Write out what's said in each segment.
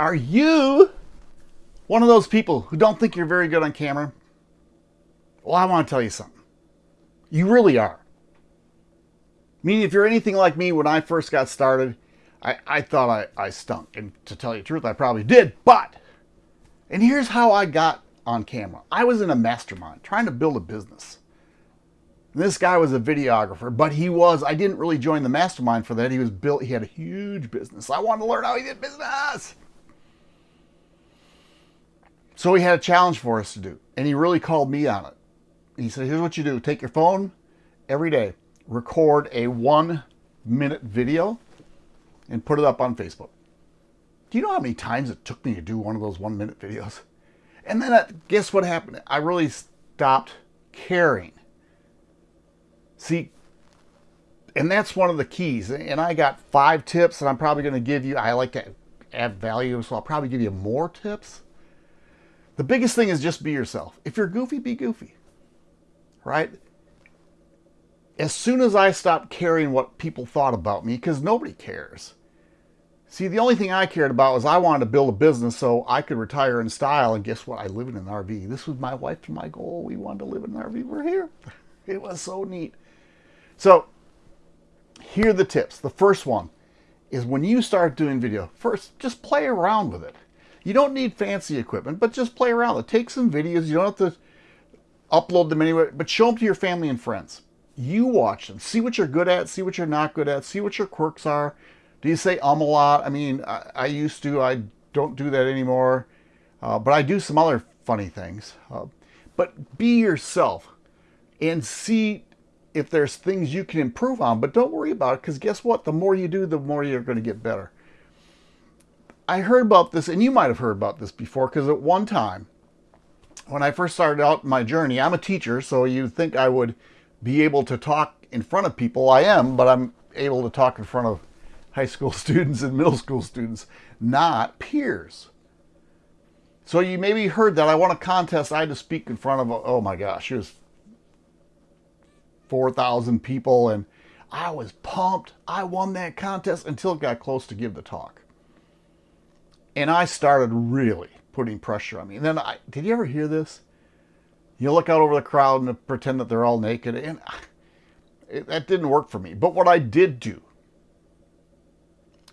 Are you one of those people who don't think you're very good on camera? Well, I want to tell you something. You really are. Meaning, if you're anything like me, when I first got started, I, I thought I, I stunk. And to tell you the truth, I probably did. But, and here's how I got on camera. I was in a mastermind trying to build a business. This guy was a videographer, but he was, I didn't really join the mastermind for that. He was built, he had a huge business. I wanted to learn how he did business. So he had a challenge for us to do, and he really called me on it. He said, here's what you do. Take your phone every day, record a one minute video and put it up on Facebook. Do you know how many times it took me to do one of those one minute videos? And then uh, guess what happened? I really stopped caring. See, and that's one of the keys. And I got five tips and I'm probably going to give you, I like to add value, so I'll probably give you more tips. The biggest thing is just be yourself. If you're goofy, be goofy. Right? As soon as I stopped caring what people thought about me, because nobody cares. See, the only thing I cared about was I wanted to build a business so I could retire in style. And guess what? I live in an RV. This was my wife and my goal. We wanted to live in an RV. We're here. It was so neat. So here are the tips. The first one is when you start doing video, first, just play around with it. You don't need fancy equipment, but just play around. Take some videos. You don't have to upload them anywhere, but show them to your family and friends. You watch them. See what you're good at. See what you're not good at. See what your quirks are. Do you say um a lot? I mean, I, I used to. I don't do that anymore. Uh, but I do some other funny things. Uh, but be yourself and see if there's things you can improve on. But don't worry about it because guess what? The more you do, the more you're going to get better. I heard about this, and you might have heard about this before, because at one time, when I first started out my journey, I'm a teacher, so you'd think I would be able to talk in front of people. I am, but I'm able to talk in front of high school students and middle school students, not peers. So you maybe heard that I won a contest. I had to speak in front of, oh my gosh, it was 4,000 people, and I was pumped. I won that contest until it got close to give the talk. And I started really putting pressure on me. And then I, did you ever hear this? You look out over the crowd and pretend that they're all naked. And it, that didn't work for me. But what I did do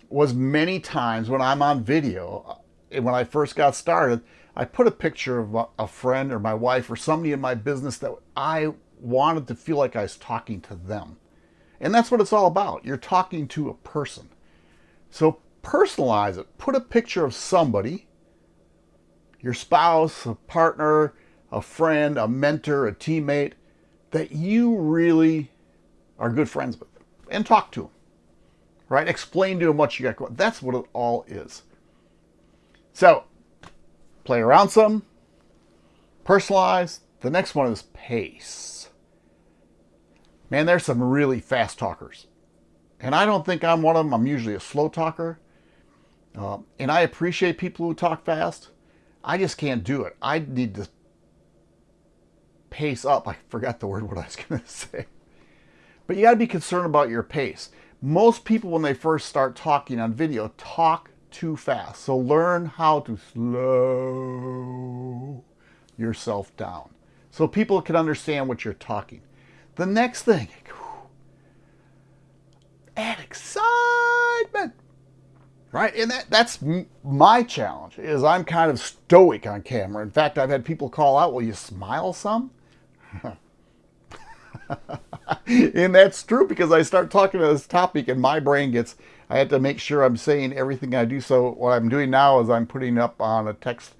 was many times when I'm on video, uh, when I first got started, I put a picture of a friend or my wife or somebody in my business that I wanted to feel like I was talking to them. And that's what it's all about. You're talking to a person. So personalize it. Put a picture of somebody, your spouse, a partner, a friend, a mentor, a teammate, that you really are good friends with and talk to them, right? Explain to them what you got going. That's what it all is. So play around some, personalize. The next one is pace. Man, there's some really fast talkers. And I don't think I'm one of them. I'm usually a slow talker. Uh, and I appreciate people who talk fast. I just can't do it. I need to pace up. I forgot the word what I was going to say. But you got to be concerned about your pace. Most people, when they first start talking on video, talk too fast. So learn how to slow yourself down so people can understand what you're talking. The next thing, add excitement right? And that, that's my challenge is I'm kind of stoic on camera. In fact, I've had people call out, will you smile some? and that's true because I start talking about this topic and my brain gets, I have to make sure I'm saying everything I do. So what I'm doing now is I'm putting up on a text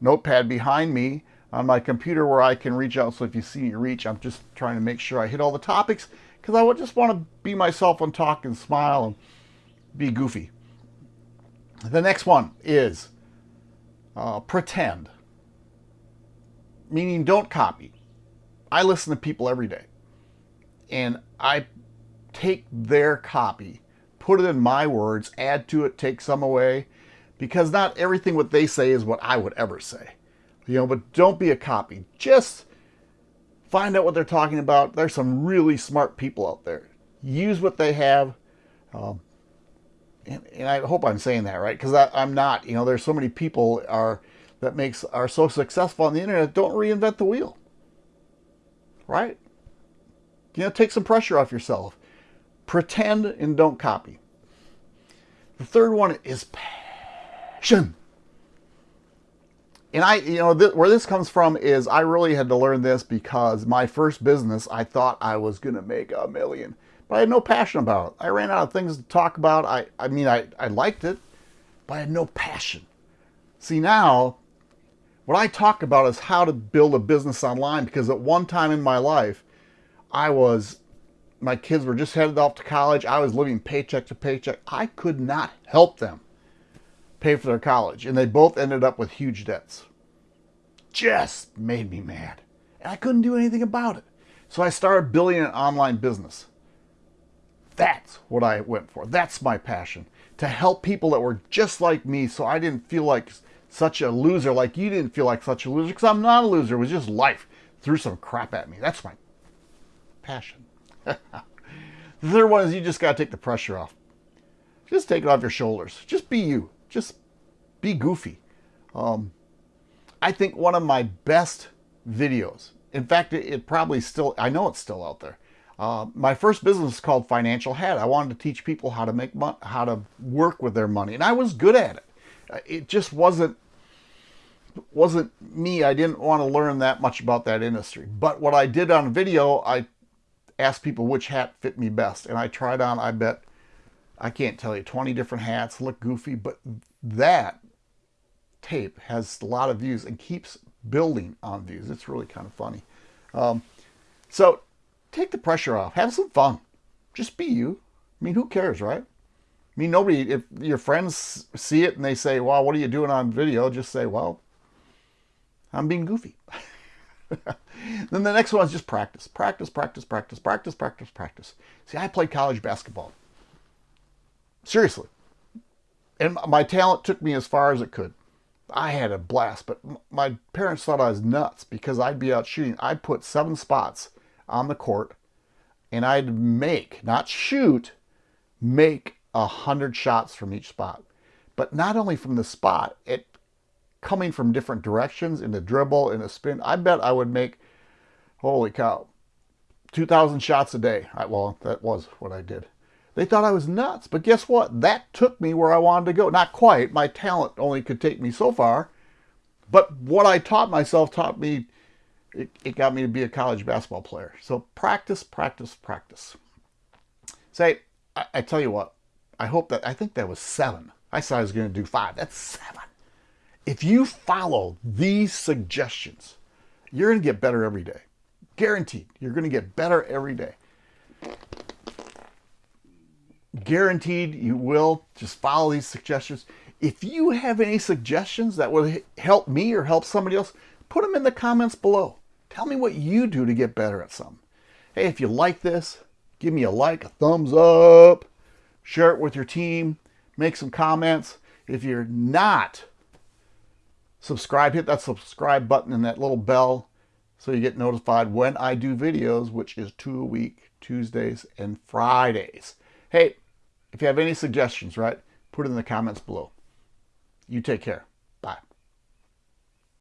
notepad behind me on my computer where I can reach out. So if you see me reach, I'm just trying to make sure I hit all the topics because I just want to be myself and talk and smile and be goofy. The next one is uh, pretend, meaning don't copy. I listen to people every day and I take their copy, put it in my words, add to it, take some away, because not everything what they say is what I would ever say. You know, but don't be a copy. Just find out what they're talking about. There's some really smart people out there. Use what they have. Um, and, I hope I'm saying that right because I'm not. You know, there's so many people are that makes are so successful on the internet don't reinvent the wheel. Right? You know, take some pressure off yourself. Pretend and don't copy. The third one is passion. And I, you know, th where this comes from is I really had to learn this because my first business, I thought I was going to make a million, but I had no passion about it. I ran out of things to talk about. I, I mean, I, I liked it, but I had no passion. See, now, what I talk about is how to build a business online because at one time in my life, I was, my kids were just headed off to college. I was living paycheck to paycheck. I could not help them pay for their college. And they both ended up with huge debts. Just made me mad. And I couldn't do anything about it. So I started building an online business. That's what I went for. That's my passion. To help people that were just like me so I didn't feel like such a loser like you didn't feel like such a loser because I'm not a loser. It was just life threw some crap at me. That's my passion. the third one is you just got to take the pressure off. Just take it off your shoulders. Just be you just be goofy. Um, I think one of my best videos, in fact, it, it, probably still, I know it's still out there. Uh, my first business called Financial Hat. I wanted to teach people how to make how to work with their money, and I was good at it. It just wasn't wasn't me. I didn't want to learn that much about that industry. But what I did on video, I asked people which hat fit me best, and I tried on, I bet, I can't tell you, 20 different hats, look goofy, but that tape has a lot of views and keeps building on views. It's really kind of funny. Um, so take the pressure off. Have some fun. Just be you. I mean, who cares, right? I mean, nobody, if your friends see it and they say, well, what are you doing on video? Just say, well, I'm being goofy. then the next one is just practice. Practice, practice, practice, practice, practice, practice. See, I played college basketball. Seriously. And my talent took me as far as it could. I had a blast, but my parents thought I was nuts because I'd be out shooting. I'd put seven spots on the court and I'd make, not shoot, make a hundred shots from each spot. But not only from the spot, it coming from different directions in the dribble, in a spin. I bet I would make, holy cow, 2,000 shots a day. I, well, that was what I did. They thought I was nuts. But guess what? That took me where I wanted to go. Not quite. My talent only could take me so far. But what I taught myself taught me, it, it got me to be a college basketball player. So practice, practice, practice. Say, I, I tell you what, I hope that, I think that was seven. I said I was going to do five. That's seven. If you follow these suggestions, you're going to get better every day. Guaranteed. You're going to get better every day guaranteed you will. Just follow these suggestions. If you have any suggestions that will help me or help somebody else, put them in the comments below. Tell me what you do to get better at something. Hey, if you like this, give me a like, a thumbs up, share it with your team, make some comments. If you're not subscribed, hit that subscribe button and that little bell so you get notified when I do videos, which is two a week, Tuesdays and Fridays. Hey, if you have any suggestions, right, put it in the comments below. You take care.